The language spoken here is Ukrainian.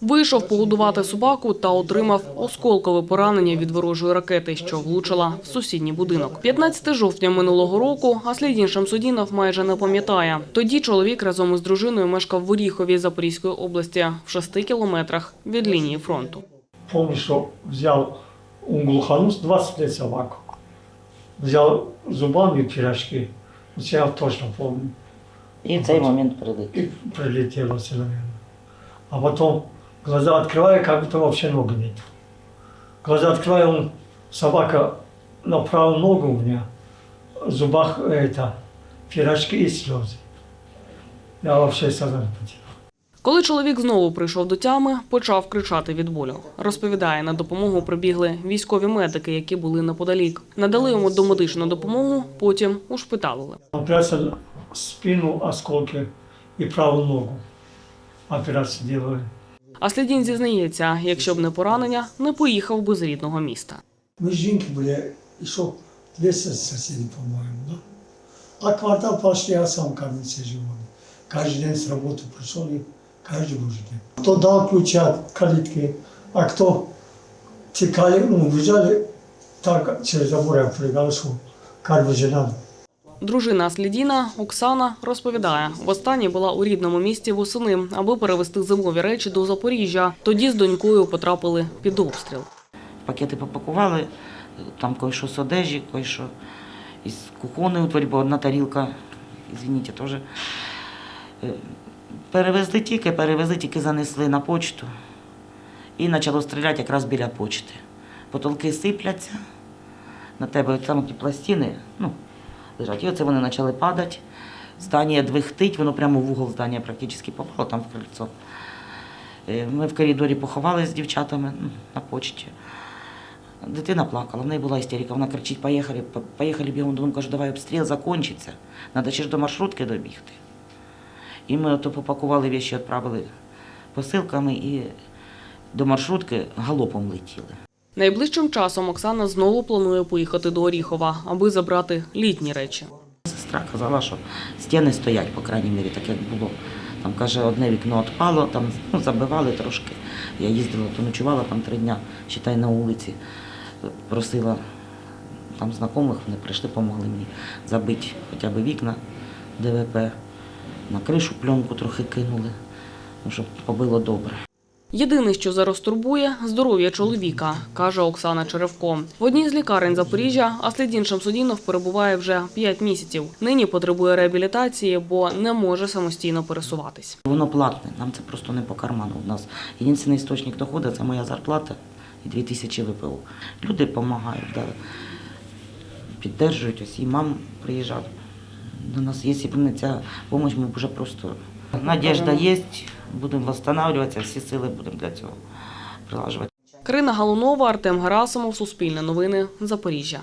Вийшов погодувати собаку та отримав осколкове поранення від ворожої ракети, що влучила в сусідній будинок. 15 жовтня минулого року Аслідін Шамсудінов майже не пам'ятає. Тоді чоловік разом із дружиною мешкав в Оріхові Запорізької області в 6 кілометрах від лінії фронту. Помню, что взял он глуханул 20 лет собаку. Взял зубами пирожки. Вот я точно помню. І в цей момент прилетів. И прилетело все, наверное. А потом глаза открываю, как будто вообще ног нет. Глаза открываю, он, собака на правую ногу у меня, в зубах это, пирожки и слезы. Я вообще сознание потерял. Коли чоловік знову прийшов до тями, почав кричати від болю. Розповідає, на допомогу прибігли військові медики, які були неподалік. Надали йому домедичну допомогу, потім ушпиталили. Операция спину, осколки и правую ногу. Операцию делали. А Слідін зізнається, якщо б не поранення, не поїхав би з рідного міста. Мы с Жинки были еще 200 соседей, по-моему, да? А квартал пошли, я сам кормиться живой. Каждый день с работы пришел и каждый божий день. Кто дал ключи от калитки, а кто текали, ну, бежали, так через забор я прыгал, что каждый же надо. Дружина Слідіна Оксана розповідає, востаннє була у рідному місті восени, аби перевезти зимові речі до Запоріжжя. Тоді з донькою потрапили під обстріл. Пакети попакували, там кое-що з одежі, кое-що із кухонної утварі, бо одна тарілка, извините, теж. Е, Перевезли тільки, перевезли, тільки занесли на почту. І почало стріляти якраз біля почти. Потолки сипляться, на тебе там ті пластини, ну, лежать. І оце вони почали падати. Здання двихтить, воно прямо в угол здання практично попало, там в крильцо. Е, Ми в коридорі поховали з дівчатами ну, на почті. Дитина плакала, в неї була істерика, вона кричить, поїхали, по- поїхали бігом додому, кажу, давай обстріл закінчиться, треба ще ж до маршрутки добігти. І ми ото попакували віші, відправили посилками і до маршрутки галопом летіли. Найближчим часом Оксана знову планує поїхати до Оріхова, аби забрати літні речі. Сестра казала, що стіни стоять, по крайній мірі, так як було. Там каже, одне вікно відпало, там ну, забивали трошки. Я їздила, то ночувала там три дня, считай, на вулиці. Просила там знайомих, вони прийшли, допомогли мені забити хоча б вікна ДВП, на кришу пленку трохи кинули, ну, щоб побило добре. Єдине, що зараз турбує – здоров'я чоловіка, каже Оксана Черевко. В одній з лікарень Запоріжжя Аслідін Шамсудінов перебуває вже 5 місяців. Нині потребує реабілітації, бо не може самостійно пересуватись. Воно платне, нам це просто не по карману. У нас єдиний істочник доходу це моя зарплата і 2000 ВПО. Люди допомагають, підтримують, ось і мам приїжджав. До нас, якщо б не ця допомога, ми вже просто. Надіжда є, будемо відновлюватися, всі сили будемо для цього прилажувати. Крина Галунова, Артем Герасимов, Суспільне новини, Запоріжжя.